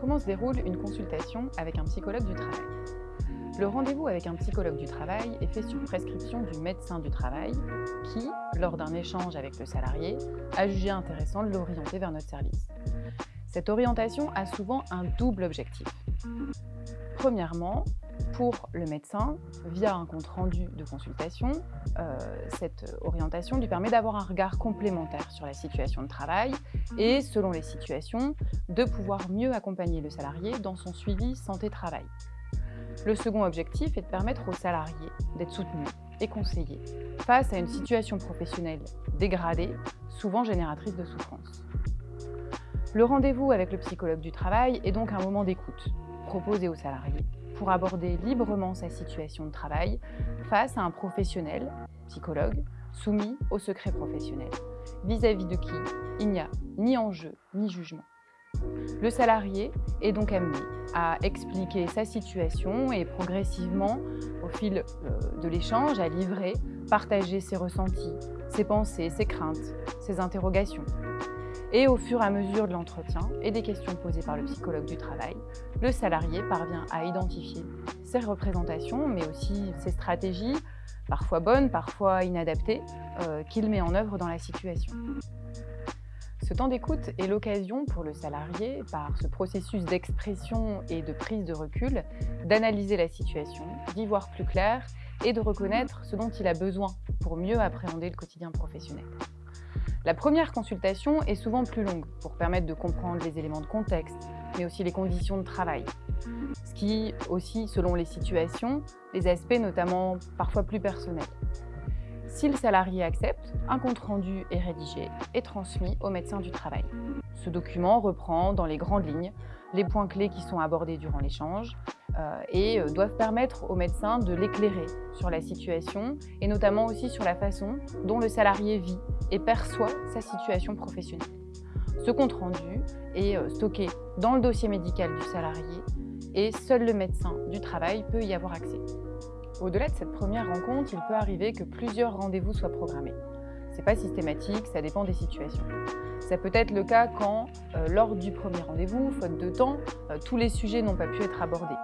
Comment se déroule une consultation avec un psychologue du travail Le rendez-vous avec un psychologue du travail est fait sur prescription du médecin du travail qui, lors d'un échange avec le salarié, a jugé intéressant de l'orienter vers notre service. Cette orientation a souvent un double objectif. Premièrement, pour le médecin, via un compte-rendu de consultation, euh, cette orientation lui permet d'avoir un regard complémentaire sur la situation de travail et, selon les situations, de pouvoir mieux accompagner le salarié dans son suivi santé-travail. Le second objectif est de permettre au salarié d'être soutenu et conseillé face à une situation professionnelle dégradée, souvent génératrice de souffrance. Le rendez-vous avec le psychologue du travail est donc un moment d'écoute proposé au salarié pour aborder librement sa situation de travail face à un professionnel, psychologue, soumis au secret professionnel, vis-à-vis de qui il n'y a ni enjeu ni jugement. Le salarié est donc amené à expliquer sa situation et progressivement, au fil euh, de l'échange, à livrer, partager ses ressentis, ses pensées, ses craintes, ses interrogations. Et au fur et à mesure de l'entretien et des questions posées par le psychologue du travail, le salarié parvient à identifier ses représentations, mais aussi ses stratégies, parfois bonnes, parfois inadaptées, euh, qu'il met en œuvre dans la situation. Ce temps d'écoute est l'occasion pour le salarié, par ce processus d'expression et de prise de recul, d'analyser la situation, d'y voir plus clair et de reconnaître ce dont il a besoin pour mieux appréhender le quotidien professionnel. La première consultation est souvent plus longue pour permettre de comprendre les éléments de contexte, mais aussi les conditions de travail. Ce qui aussi, selon les situations, les aspects notamment parfois plus personnels. Si le salarié accepte, un compte-rendu est rédigé et transmis au médecin du travail. Ce document reprend dans les grandes lignes les points clés qui sont abordés durant l'échange, et euh, doivent permettre au médecin de l'éclairer sur la situation et notamment aussi sur la façon dont le salarié vit et perçoit sa situation professionnelle. Ce compte-rendu est euh, stocké dans le dossier médical du salarié et seul le médecin du travail peut y avoir accès. Au-delà de cette première rencontre, il peut arriver que plusieurs rendez-vous soient programmés. Ce n'est pas systématique, ça dépend des situations. Ça peut être le cas quand, euh, lors du premier rendez-vous, faute de temps, euh, tous les sujets n'ont pas pu être abordés.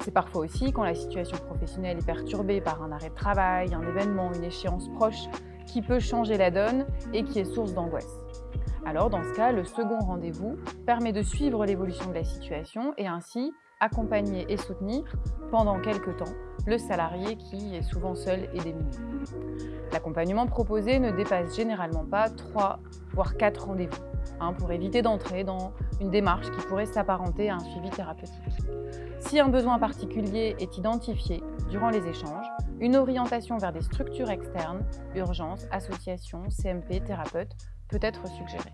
C'est parfois aussi quand la situation professionnelle est perturbée par un arrêt de travail, un événement, une échéance proche, qui peut changer la donne et qui est source d'angoisse. Alors dans ce cas, le second rendez-vous permet de suivre l'évolution de la situation et ainsi accompagner et soutenir pendant quelques temps le salarié qui est souvent seul et démuni. L'accompagnement proposé ne dépasse généralement pas 3 voire 4 rendez-vous hein, pour éviter d'entrer dans une démarche qui pourrait s'apparenter à un suivi thérapeutique. Si un besoin particulier est identifié durant les échanges, une orientation vers des structures externes, urgences, associations, CMP, thérapeutes, peut être suggérée.